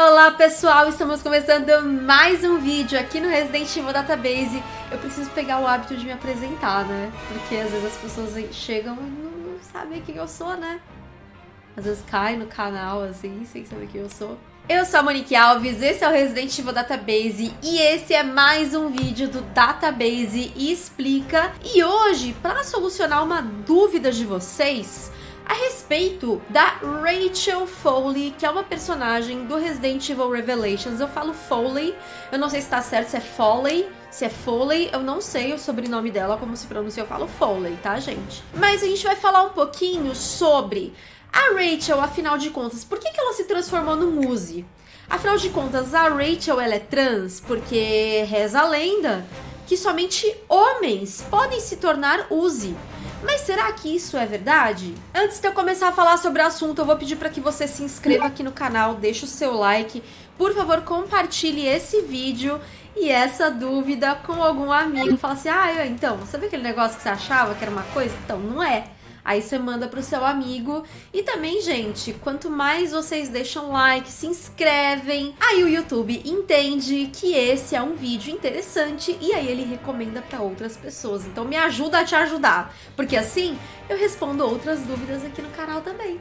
Olá pessoal, estamos começando mais um vídeo aqui no Resident Evil Database. Eu preciso pegar o hábito de me apresentar, né? Porque às vezes as pessoas chegam e não, sabem quem eu sou, né? Às vezes cai no canal assim, sem saber quem eu sou. Eu sou a Monique Alves, esse é o Resident Evil Database e esse é mais um vídeo do Database Explica. E hoje, para solucionar uma dúvida de vocês, respeito da Rachel Foley, que é uma personagem do Resident Evil Revelations. Eu falo Foley, eu não sei se tá certo se é Foley, se é Foley, eu não sei o sobrenome dela, como se pronuncia, eu falo Foley, tá, gente? Mas a gente vai falar um pouquinho sobre a Rachel, afinal de contas, por que, que ela se transformou no Muse? Afinal de contas, a Rachel ela é trans porque reza a lenda que somente homens podem se tornar Uzi. Mas será que isso é verdade? Antes de eu começar a falar sobre o assunto, eu vou pedir para que você se inscreva aqui no canal, deixe o seu like, por favor, compartilhe esse vídeo e essa dúvida com algum amigo. Fala assim, ah, então, sabe aquele negócio que você achava que era uma coisa? Então, não é. Aí você manda pro seu amigo. E também, gente, quanto mais vocês deixam like, se inscrevem, aí o YouTube entende que esse é um vídeo interessante e aí ele recomenda para outras pessoas. Então me ajuda a te ajudar, porque assim eu respondo outras dúvidas aqui no canal também.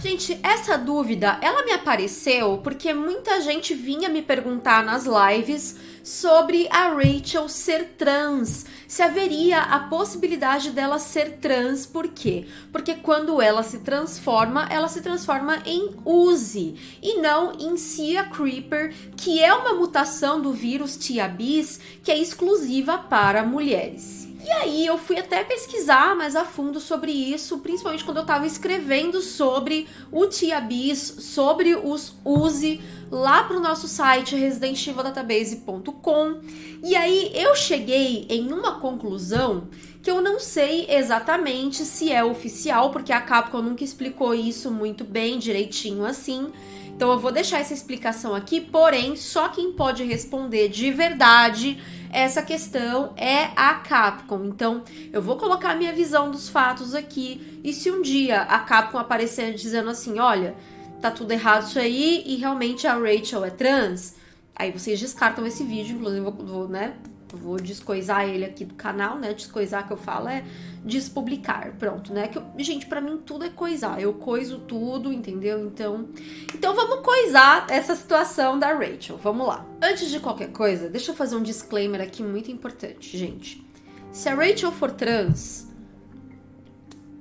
Gente, essa dúvida, ela me apareceu porque muita gente vinha me perguntar nas lives sobre a Rachel ser trans. Se haveria a possibilidade dela ser trans, por quê? Porque quando ela se transforma, ela se transforma em Uzi e não em Cia Creeper, que é uma mutação do vírus Tia Bis que é exclusiva para mulheres. E aí eu fui até pesquisar mais a fundo sobre isso, principalmente quando eu estava escrevendo sobre o Tia Bis, sobre os Uzi, lá para o nosso site residentevildatabase.com. E aí eu cheguei em uma conclusão que eu não sei exatamente se é oficial, porque a Capcom nunca explicou isso muito bem, direitinho assim. Então eu vou deixar essa explicação aqui, porém, só quem pode responder de verdade essa questão é a Capcom. Então, eu vou colocar a minha visão dos fatos aqui. E se um dia a Capcom aparecer dizendo assim, olha, tá tudo errado isso aí e realmente a Rachel é trans, aí vocês descartam esse vídeo, inclusive vou, né, vou descoisar ele aqui do canal, né? Descoisar que eu falo é despublicar, pronto, né? Que eu, gente, para mim tudo é coisar. Eu coiso tudo, entendeu? Então, então vamos coisar essa situação da Rachel. Vamos lá. Antes de qualquer coisa, deixa eu fazer um disclaimer aqui muito importante, gente. Se a Rachel for trans,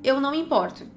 eu não me importo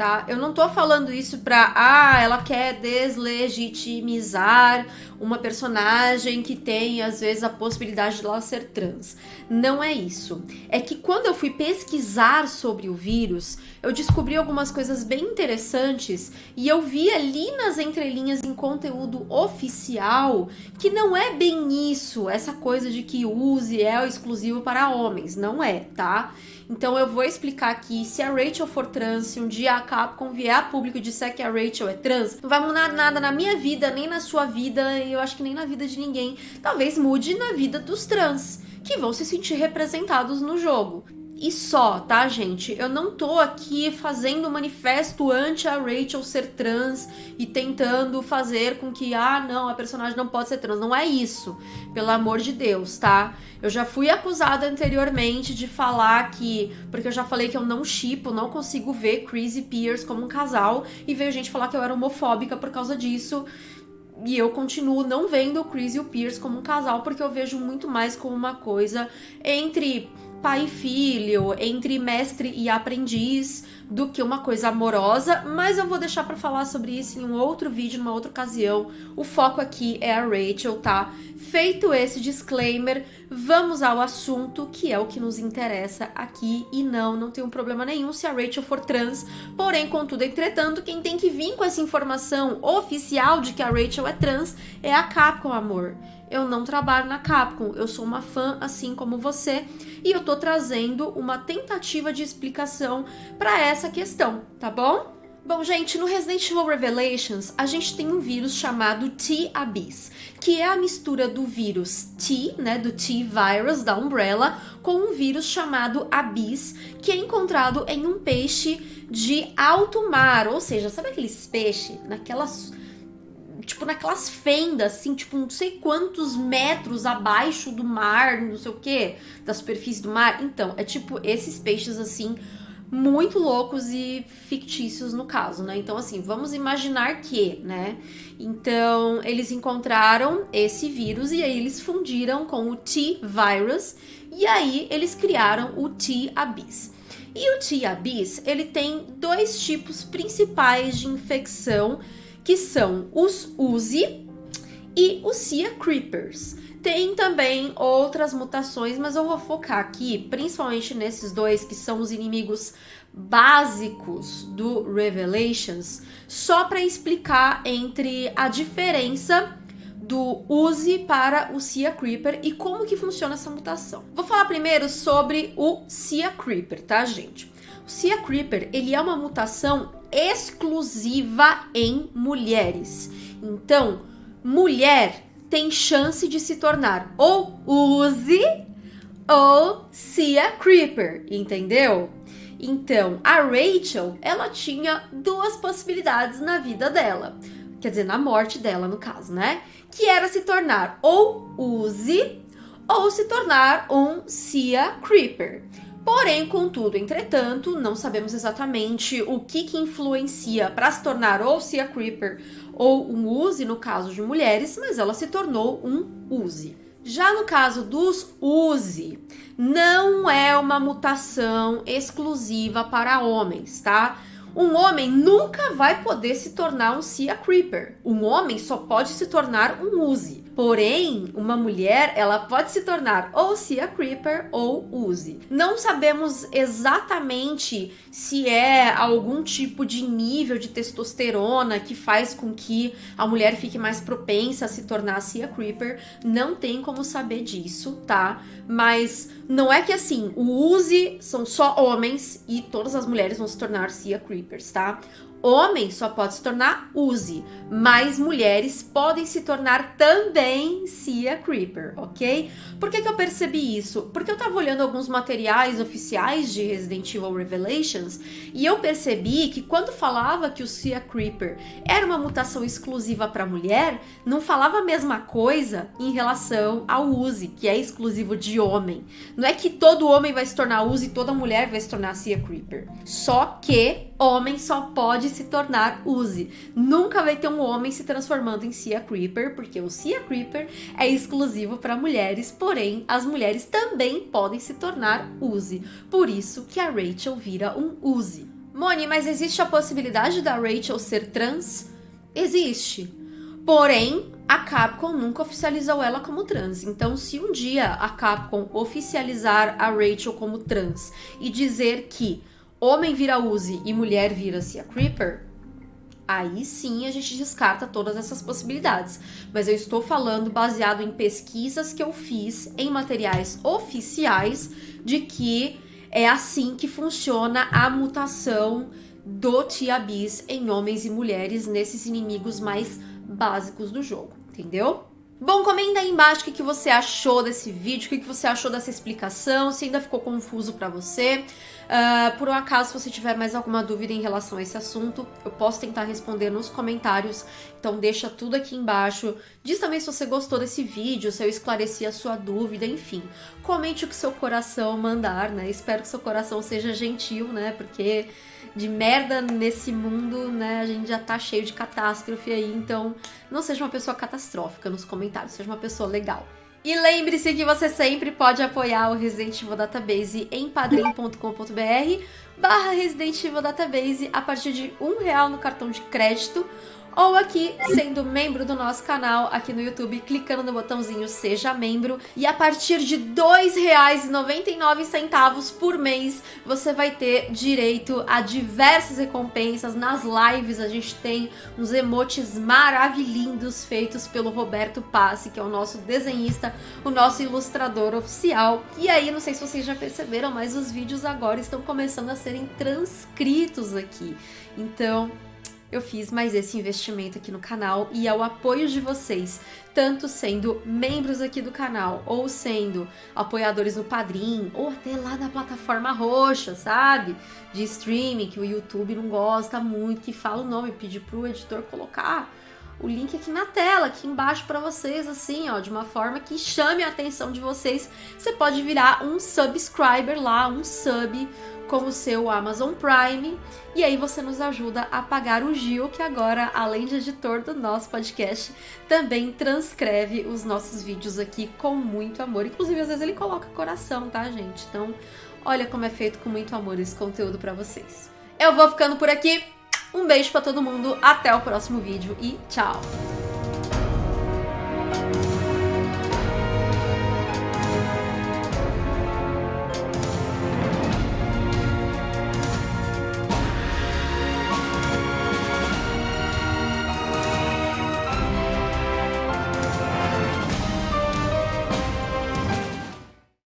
tá? Eu não tô falando isso pra, ah, ela quer deslegitimizar uma personagem que tem, às vezes, a possibilidade de ela ser trans. Não é isso. É que quando eu fui pesquisar sobre o vírus, eu descobri algumas coisas bem interessantes e eu vi ali nas entrelinhas em conteúdo oficial que não é bem isso, essa coisa de que use é exclusivo para homens. Não é, tá? Então eu vou explicar aqui, se a Rachel for trans, se um dia a Capcom vier a público e disser que a Rachel é trans, não vai mudar nada na minha vida, nem na sua vida, e eu acho que nem na vida de ninguém. Talvez mude na vida dos trans, que vão se sentir representados no jogo e só, tá, gente? Eu não tô aqui fazendo manifesto anti a Rachel ser trans e tentando fazer com que, ah, não, a personagem não pode ser trans. Não é isso, pelo amor de Deus, tá? Eu já fui acusada anteriormente de falar que, porque eu já falei que eu não chipo, não consigo ver Chris e Pierce como um casal, e veio gente falar que eu era homofóbica por causa disso. E eu continuo não vendo o Chris e o Pierce como um casal, porque eu vejo muito mais como uma coisa entre pai e filho, entre mestre e aprendiz, do que uma coisa amorosa, mas eu vou deixar para falar sobre isso em um outro vídeo, numa outra ocasião. O foco aqui é a Rachel, tá? Feito esse disclaimer, vamos ao assunto, que é o que nos interessa aqui. E não, não tem um problema nenhum se a Rachel for trans, porém, contudo, entretanto, quem tem que vir com essa informação oficial de que a Rachel é trans é a Capcom, amor eu não trabalho na Capcom, eu sou uma fã assim como você e eu tô trazendo uma tentativa de explicação para essa questão, tá bom? Bom, gente, no Resident Evil Revelations, a gente tem um vírus chamado T-Abyss, que é a mistura do vírus T, né, do T-Virus da Umbrella, com um vírus chamado Abyss, que é encontrado em um peixe de alto mar, ou seja, sabe aqueles peixes naquelas tipo, naquelas fendas, assim, tipo, não sei quantos metros abaixo do mar, não sei o que, da superfície do mar. Então, é tipo esses peixes, assim, muito loucos e fictícios no caso, né? Então, assim, vamos imaginar que, né? Então, eles encontraram esse vírus e aí eles fundiram com o T-Virus e aí eles criaram o T-Abyss. E o T-Abyss, ele tem dois tipos principais de infecção, que são os Uzi e os Cia Creepers. Tem também outras mutações, mas eu vou focar aqui principalmente nesses dois que são os inimigos básicos do Revelations, só para explicar entre a diferença do Uzi para o Cia Creeper e como que funciona essa mutação. Vou falar primeiro sobre o Cia Creeper, tá, gente? Cia Creeper, ele é uma mutação exclusiva em mulheres. Então, mulher tem chance de se tornar ou Uzi ou Cia Creeper, entendeu? Então, a Rachel, ela tinha duas possibilidades na vida dela. Quer dizer, na morte dela, no caso, né? Que era se tornar ou Uzi ou se tornar um Cia Creeper. Porém, contudo, entretanto, não sabemos exatamente o que, que influencia para se tornar ou Cia Creeper ou um Uzi no caso de mulheres, mas ela se tornou um Uzi. Já no caso dos Uzi, não é uma mutação exclusiva para homens, tá? Um homem nunca vai poder se tornar um Cia Creeper. Um homem só pode se tornar um Uzi. Porém, uma mulher, ela pode se tornar ou Cia Creeper ou Uzi. Não sabemos exatamente se é algum tipo de nível de testosterona que faz com que a mulher fique mais propensa a se tornar Cia Creeper. Não tem como saber disso, tá? Mas não é que assim, o Uzi são só homens e todas as mulheres vão se tornar Cia Creepers, tá? Homem só pode se tornar Uzi, mas mulheres podem se tornar também Cia Creeper, ok? Por que, que eu percebi isso? Porque eu tava olhando alguns materiais oficiais de Resident Evil Revelations e eu percebi que quando falava que o Cia Creeper era uma mutação exclusiva para mulher, não falava a mesma coisa em relação ao Uzi, que é exclusivo de homem. Não é que todo homem vai se tornar Uzi e toda mulher vai se tornar Cia Creeper. Só que homem só pode se tornar Uzi. Nunca vai ter um homem se transformando em Cia Creeper, porque o Cia Creeper é exclusivo para mulheres, porém as mulheres também podem se tornar Uzi. Por isso que a Rachel vira um Uzi. Moni, mas existe a possibilidade da Rachel ser trans? Existe. Porém, a Capcom nunca oficializou ela como trans. Então, se um dia a Capcom oficializar a Rachel como trans e dizer que homem vira Uzi e mulher vira-se a Creeper, aí sim a gente descarta todas essas possibilidades. Mas eu estou falando baseado em pesquisas que eu fiz em materiais oficiais de que é assim que funciona a mutação do Tiabis em homens e mulheres nesses inimigos mais básicos do jogo, entendeu? Bom, comenta aí embaixo o que, você achou desse vídeo, o que, que você achou dessa explicação, se ainda ficou confuso para você. Uh, por um acaso, se você tiver mais alguma dúvida em relação a esse assunto, eu posso tentar responder nos comentários. Então deixa tudo aqui embaixo. Diz também se você gostou desse vídeo, se eu esclareci a sua dúvida, enfim. Comente o que seu coração mandar, né? Espero que seu coração seja gentil, né? Porque de merda nesse mundo, né? A gente já tá cheio de catástrofe aí, então não seja uma pessoa catastrófica nos comentários, seja uma pessoa legal. E lembre-se que você sempre pode apoiar o Resident Evil Database em padrim.com.br barra Resident Evil Database a partir de um real no cartão de crédito ou aqui sendo membro do nosso canal aqui no YouTube, clicando no botãozinho Seja Membro. E a partir de R$ 2,99 por mês, você vai ter direito a diversas recompensas. Nas lives a gente tem uns emotes maravilhindos feitos pelo Roberto Passi, que é o nosso desenhista, o nosso ilustrador oficial. E aí, não sei se vocês já perceberam, mas os vídeos agora estão começando a serem transcritos aqui. Então, eu fiz mais esse investimento aqui no canal e ao apoio de vocês, tanto sendo membros aqui do canal, ou sendo apoiadores no Padrim, ou até lá na plataforma roxa, sabe? De streaming, que o YouTube não gosta muito, que fala o nome, pedir pro editor colocar o link aqui na tela, aqui embaixo para vocês, assim, ó, de uma forma que chame a atenção de vocês. Você pode virar um subscriber lá, um sub com o seu Amazon Prime. E aí você nos ajuda a pagar o Gil, que agora, além de editor do nosso podcast, também transcreve os nossos vídeos aqui com muito amor. Inclusive, às vezes ele coloca coração, tá, gente? Então, olha como é feito com muito amor esse conteúdo para vocês. Eu vou ficando por aqui. Um beijo para todo mundo, até o próximo vídeo e tchau!